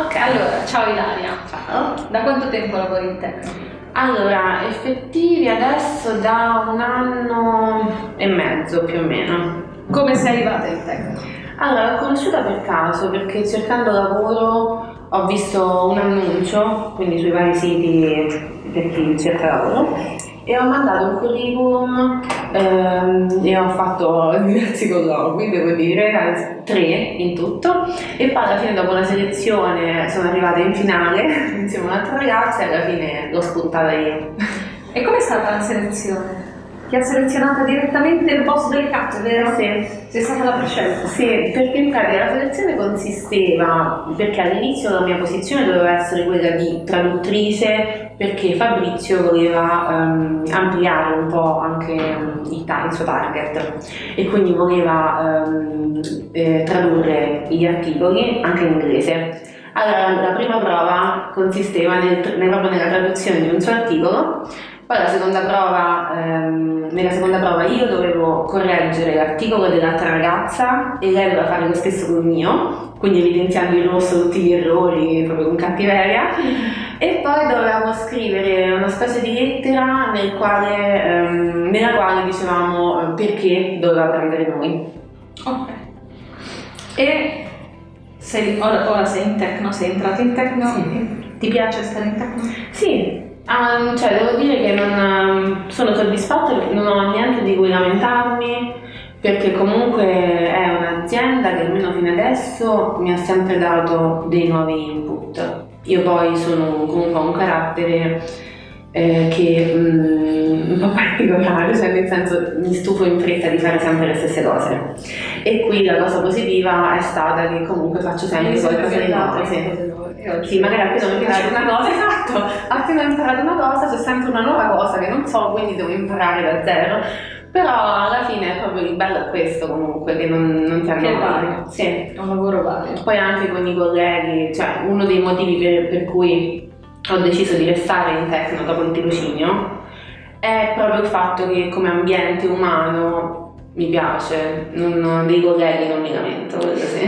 Ok, allora, ciao Ilaria. Ciao. Da quanto tempo lavori in Tecno? Allora, effettivi adesso da un anno e mezzo più o meno. Come sei arrivata in Tecno? Allora, l'ho conosciuta per caso perché cercando lavoro ho visto un annuncio, quindi sui vari siti per chi cerca lavoro, e ho mandato un curriculum ehm, e ho fatto diversi colloqui, devo dire, tre in tutto, e poi alla fine dopo una selezione sono arrivata in finale insieme a un'altra ragazza e alla fine l'ho spuntata io. E com'è stata la selezione? Ti ha selezionata direttamente il boss del cazzo, vero? Sì. Sei stata la prescelta? Sì, perché in pratica la selezione consisteva, perché all'inizio la mia posizione doveva essere quella di traduttrice, perché Fabrizio voleva um, ampliare un po' anche um, il, il, suo target e quindi voleva um, eh, tradurre gli articoli anche in inglese. Allora, la prima prova consisteva nel, proprio nella traduzione di un suo articolo poi la seconda prova, ehm, nella seconda prova io dovevo correggere l'articolo dell'altra ragazza e lei doveva fare lo stesso col mio, quindi evidenziando in rosso tutti gli errori, proprio con cattiveria. E poi dovevamo scrivere una specie di lettera nel quale, ehm, nella quale dicevamo eh, perché doveva prendere noi. Ok. E sei, ora, ora sei in Tecno, sei entrato in Tecno? Sì. Ti piace stare in Tecno? Sì, Um, cioè, devo dire che non, um, sono soddisfatta perché non ho niente di cui lamentarmi, perché comunque è un'azienda che almeno fino adesso mi ha sempre dato dei nuovi input. Io poi sono comunque un carattere eh, che um, un po' particolare, cioè nel senso mi stufo in fretta di fare sempre le stesse cose. E qui la cosa positiva è stata che comunque faccio sempre qualcosa di nuovo. Sì. Sì, magari appena ho imparato una cosa, esatto, appena ho imparato una cosa c'è sempre una nuova cosa che non so, quindi devo imparare da zero. Però alla fine è proprio il bello è questo comunque, che non, non ti hanno vario. Sì. È un lavoro vario. Poi anche con i colleghi, cioè uno dei motivi per, per cui ho deciso di restare in Tecno dopo il tirocinio è proprio il fatto che come ambiente umano mi piace, non, dei colleghi non mi lamento, quello sì.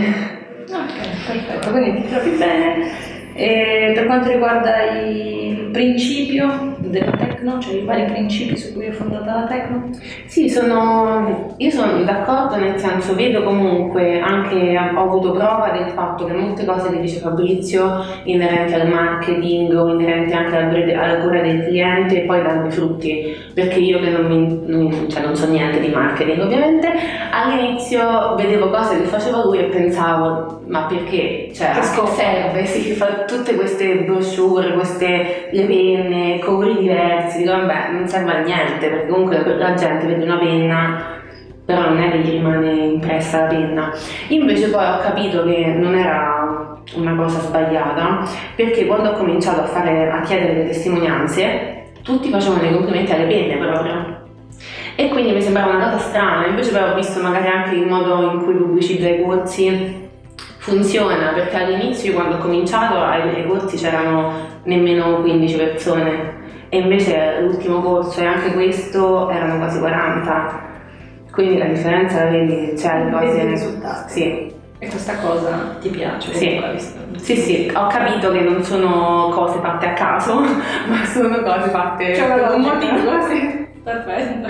Ok, perfetto, quindi ti trovi bene. E per quanto riguarda il principio della Tecno, cioè i vari principi su cui è fondata la Tecno? Sì, sono, io sono d'accordo, nel senso vedo comunque, anche ho avuto prova del fatto che molte cose che dice Fabrizio inerenti al marketing o inerenti anche alla cura del cliente poi danno i frutti, perché io che non, mi, non, cioè non so niente di marketing ovviamente, all'inizio vedevo cose che faceva lui e pensavo ma perché? Cioè, che scopo serve? Si fa tutte queste brochure, queste le penne, colori diversi, dico vabbè non serve a niente perché comunque la gente vede una penna però non è che gli rimane impressa la penna. Invece poi ho capito che non era una cosa sbagliata perché quando ho cominciato a, fare, a chiedere le testimonianze tutti facevano i complimenti alle penne proprio e quindi mi sembrava una cosa strana, invece poi ho visto magari anche il modo in cui pubblicizza i corsi funziona perché all'inizio quando ho cominciato ai corsi c'erano nemmeno 15 persone e invece l'ultimo corso e anche questo erano quasi 40 quindi la differenza la vedi c'è le cose risultati sì. e questa cosa ti piace? Sì. sì, sì, ho capito che non sono cose fatte a caso ma sono cose fatte per un motivo sì. perfetto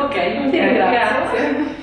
ok, sì, grazie. grazie.